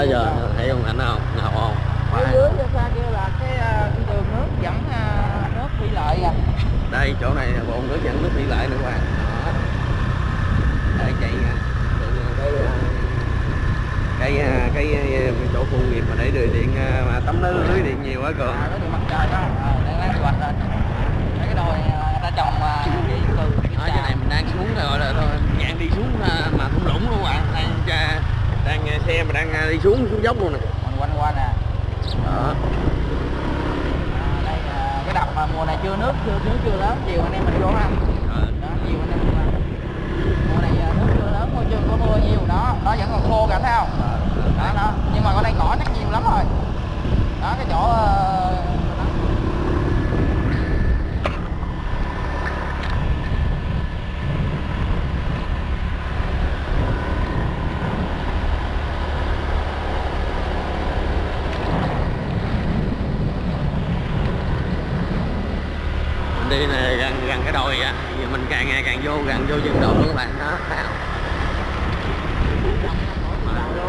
đó giờ thấy không? Ảnh không nào không dưới dưới phía xa kia là cái, à, cái đường nước dẫn à, nước thủy lợi à. Đây chỗ này là bồn nước dẫn nước thủy lợi nữa các bạn. Đây chạy cái cái cái, cái chỗ khu nghiệp mà để đường điện mà tấm lưới lưới điện nhiều quá cường à, điện mặt trời đó. À, đang đang hoạch lên. Cái đồi à, ta trồng à, điện từ phía trên này mình đang xuống rồi là thôi. Dạng đi xuống à, mà thung lũng luôn bạn đang cha- đang xe mà đang à, đi xuống xuống dốc luôn nè. Mình quanh qua nè. Đó. À, đây là cái đập mà mùa này chưa nước chưa nước chưa lớn. Chiều anh em mình vô ha. Rồi. đó chiều anh em mình vào. mùa này à, nước chưa lớn môi trường có mưa nhiều. Đó nó vẫn còn khô cả thấy không? Đó đó. Nhưng mà ở đây cỏ chắc nhiều lắm rồi. Đó cái chỗ ờ, đó. mình đi này gần đồi á. Giờ mình càng ngày càng vô gần vô đồi luôn các bạn. Đó thấy không?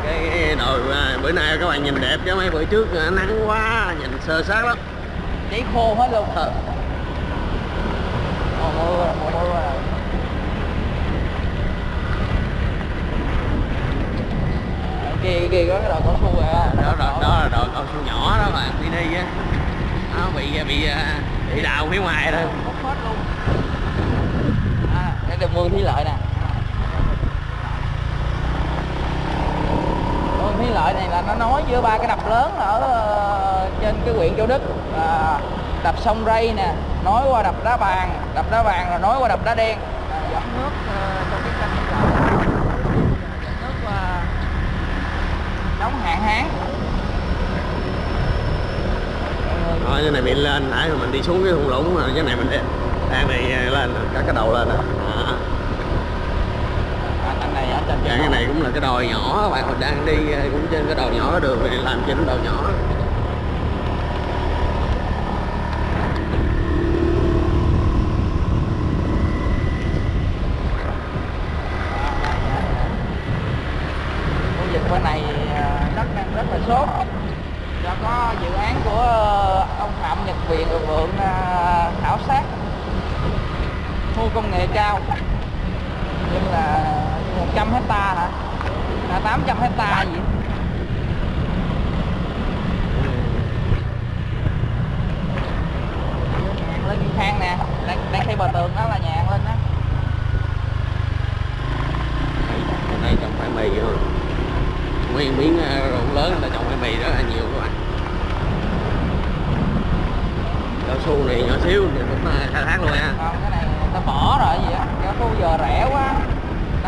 Cái, đồi à, bữa nay các bạn nhìn đẹp chứ mấy bữa trước à, nắng quá nhìn sơ sát lắm. Cháy khô hết luôn. Ờ, rồi. Kia kia có cái đồi cao su rồi á đó, đó, đó là đồi cao su nhỏ đó bạn đi đi á. Nó bị bị à, bị đào phía ngoài thôi. Hết luôn được mương thủy lợi nè. Mương thủy lợi này là nó nối giữa ba cái đập lớn ở ờ, trên cái huyện Châu Đức. À, đập sông Ray nè nối qua đập đá bàn đập đá bàn rồi nối qua đập đá đen. À, dẫn nước trong cái kênh dẫn nước uh, đóng hạn hán. Cái này bị lên nãy mà mình đi xuống cái thung lũng rồi cái này mình đi đang này à, lên cả cái đầu lên nè. Đó. à, anh này ở trên Dạ, cái này cũng là cái đồi nhỏ các bạn mình đang đi à, cũng trên cái đồi nhỏ đường này làm trên cái đồi nhỏ khu vực bên này à, đất đang rất là sốt do có dự án của ờ, ông Phạm Nhật Viện ở Vượng à, khảo sát khu công nghệ cao nhưng là 100 hecta hả? À, 800 hecta gì? Nhàn lên cái khang nè đang, đang xây bờ tường đó là nhàn lên đó đây trồng khoai mì thôi. Nguyên miếng à, ruộng lớn ta trồng khoai mì rất là nhiều các bạn. Cao su này nhỏ xíu thì cũng khai thác luôn nha không cái này ta bỏ rồi gì á? Cái khu giờ rẻ quá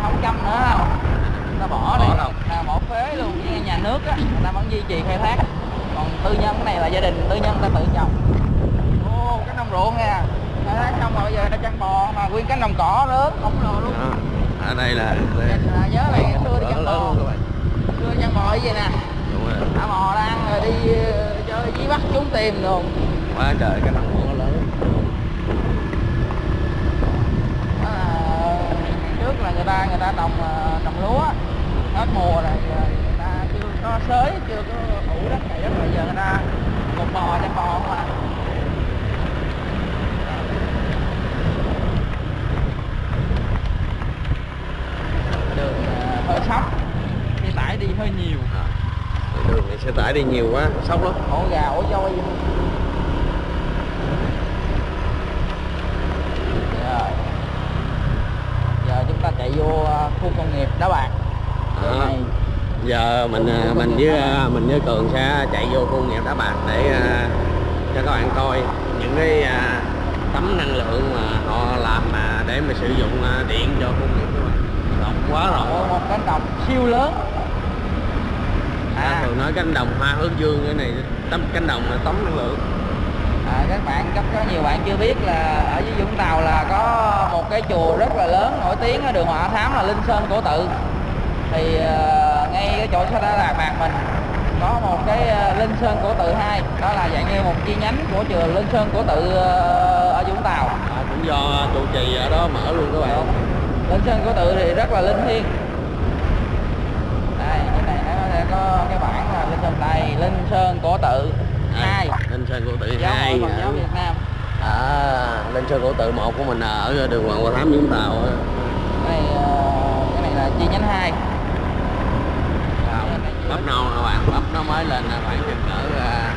không chăm nữa không? Ta bỏ đi. Ta bỏ phế luôn với nhà nước á người ta vẫn duy trì khai thác. Còn tư nhân cái này là gia đình tư nhân ta tự trồng. Ô cái nông ruộng nè. Khai thác xong rồi bây giờ ta chăn bò mà nguyên cái nồng cỏ lớn khổng lồ luôn. Đó. ở đây là đây. à, nhớ này xưa đi chăn bò. luôn các bạn xưa chăn bò vậy nè? Đúng rồi. Thả bò đang rồi đi ờ, chơi dưới bắt trốn tìm luôn. Quá trời cái đồng hồ lớn Đó là trước là người ta người ta trồng ờ, trồng lúa hết mùa rồi giờ người ta chưa có xới chưa có ủ đất này đất rồi giờ người ta một bò chăn bò không à. Đường ờ, hơi sóc xe tải đi hơi nhiều. À. đường này xe tải đi nhiều quá sốc lắm. Ổ gà ổ voi rồi giờ chúng ta chạy vô ờ, khu công nghiệp đá bạc này giờ mình à, mình với à, mình với cường sẽ chạy vô khu công nghiệp đá bạc để à, cho các bạn coi những cái à, tấm năng lượng mà họ làm mà để mà sử dụng à, điện cho khu công nghiệp rộng quá rộng một cánh đồng siêu lớn. À. à, thường nói cánh đồng hoa hướng dương cái này tấm cánh đồng là tấm năng lượng à các bạn chắc có nhiều bạn chưa biết là ở dưới Vũng Tàu là có một cái chùa rất là lớn nổi tiếng ở đường Hỏa Thám là Linh Sơn Cổ Tự. Thì ờ, ngay cái chỗ xã Đà Lạt Bạc mình có một cái ờ, Linh Sơn Cổ Tự 2 đó là dạng như một chi nhánh của chùa Linh Sơn Cổ Tự ở Vũng Tàu. À, cũng do trụ trì ở đó mở luôn các bạn. Đúng. Linh Sơn Cổ Tự thì rất là linh thiêng. Đây cái này nó sẽ có cái bảng Tự hai Linh Sơn Cổ Tự giáo hai hội Phật giáo Việt Nam. À, Linh Sơn Cổ Tự một của mình là ở đường Hoàng Hoa Thám Vũng Tàu cái này ờ, cái này là chi nhánh hai. Bắp non các bạn bắp nó mới lên là khoảng chừng cỡ à,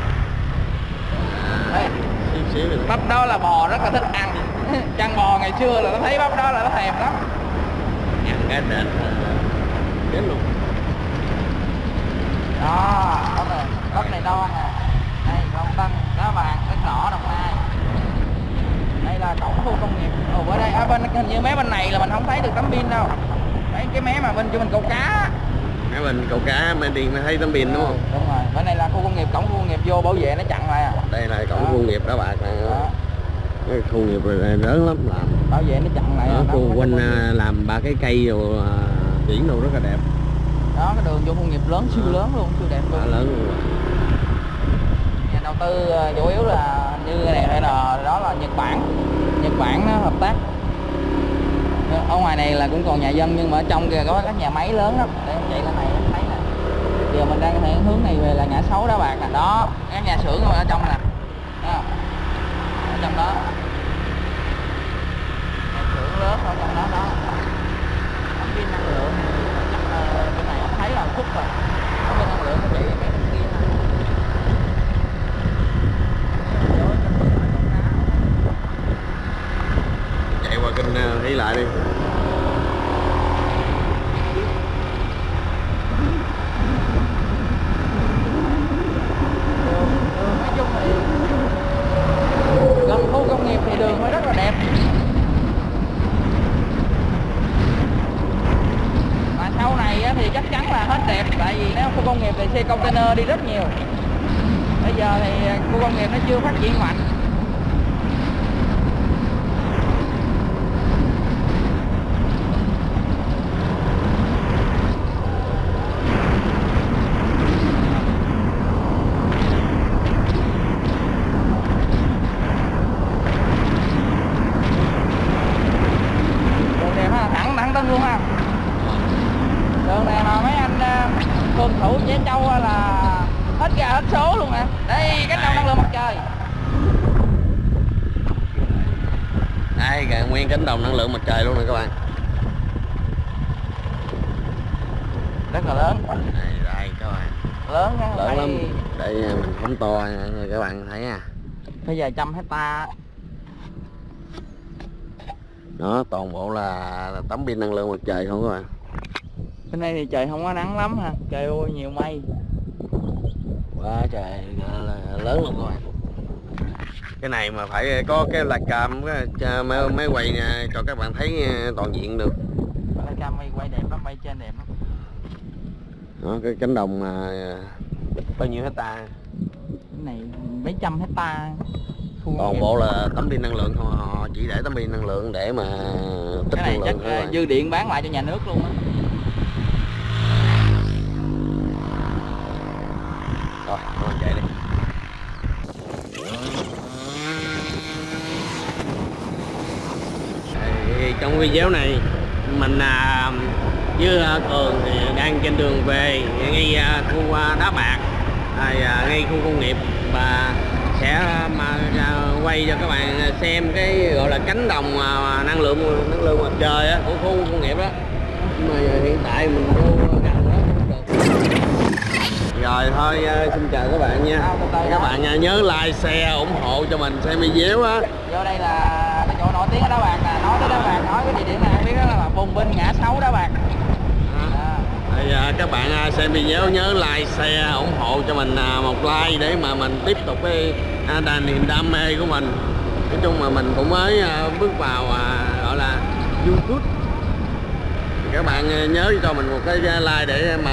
à, xíu xíu được. Bắp đó là bò rất là thích ăn. Chăn bò ngày xưa là nó thấy bắp đó là nó thèm lắm. Ăn cái đền chết luôn. Đó bắp này bắp này non nè đây con tân đá vàng đất đỏ đồng nai đây là cổng khu công nghiệp. Ở đây ở bên hình như mấy bên này là mình không thấy được tấm pin đâu. Mấy cái mé mà bên cho mình câu cá. Mấy mình cầu cá mới đi mới thấy tấm pin đúng không? Đúng rồi. Bên này là khu công nghiệp cổng khu công nghiệp vô bảo vệ nó chặn lại à. Đây là cổng Đó. khu nghiệp đá bạc này. Đó, cái khu nghiệp này lớn lắm làm. Bảo vệ nó chặn lại à, nó khu quanh à, làm ba cái cây rồi à, biển đồ rất là đẹp. Đó cái đường vô khu công nghiệp lớn siêu lớn luôn siêu đẹp luôn. Lớn luôn đầu tư ờ, chủ yếu là như này hay là, đó là Nhật Bản. Nhật Bản nó hợp tác. Ở ngoài này là cũng còn nhà dân, nhưng mà ở trong kia có các nhà máy lớn lắm. Để chạy lên này thấy nè. Giờ mình đang theo hướng này về là ngã sáu đó bạn nè. Đó các nhà xưởng ở trong nè. Ở trong đó. Nhà xưởng lớn ở trong đó đó. Tấm pin năng lượng ờ, chắc bên này thấy là khúc rồi. Tấm pin năng lượng nó chỉ mấy bên kia nè chạy qua kênh à, thấy lại đi đường, đường nói chung thì gần khu công nghiệp thì đường mới rất là đẹp mà sau này á, thì chắc chắn là hết đẹp tại vì nếu khu công nghiệp thì xe container đi rất nhiều. Bây giờ thì khu công nghiệp nó chưa phát triển mạnh đường đẹp ha thẳng thẳng tân luôn ha đường này mà mấy anh ờ, phường thủ Trẻ Châu là hết gà hết số luôn nè. Đây cánh đồng năng lượng mặt trời. Đây kìa nguyên cánh đồng năng lượng mặt trời luôn nè các bạn. Rất là lớn. Đây đây các bạn. Lớn á, lớn lắm. Đây mình phóng to nha nha các bạn thấy à phải vài trăm hecta. Đó toàn bộ là tấm pin năng lượng mặt trời không các bạn bên đây thì trời không có nắng lắm ha. Trời ơi nhiều mây. Quá trời lớn luôn các bạn cái này mà phải có cái là cam mới, mới quay nha, cho các bạn thấy à, toàn diện được. Đây cam mây quay đẹp lắm bay trên đẹp lắm. Đó cái cánh đồng mà bao nhiêu hecta? Cái này mấy trăm hecta. Toàn bộ là tấm pin năng lượng họ chỉ để tấm pin năng lượng để mà tích cái này năng chắc lượng bạn. dư điện bán lại cho nhà nước luôn á rồi các bạn chạy đi. Thì trong video này mình à, với à, cường thì đang trên đường về ngay à, khu à, đá bạc. À, à, ngay khu công nghiệp và sẽ mà à, quay cho các bạn xem cái gọi là cánh đồng à, năng lượng năng lượng mặt trời á, của khu công nghiệp đó. Nhưng mà hiện tại mình vô rồi thôi à, xin chào các bạn nha các bạn à, nhớ like share ủng hộ cho mình xem video á vô đây là cái chỗ nổi tiếng đá bạc nè nói tới đá bạc nói cái địa điểm này biết đó là vùng bên ngã sáu đá bạc à. Thì, à, các bạn à, xem video nhớ like, share, ủng hộ cho mình à, một like để mà mình tiếp tục cái à, đà niềm đam mê của mình. Nói chung mà mình cũng mới à, bước vào à, gọi là YouTube. Các bạn à, nhớ cho mình một cái like để mà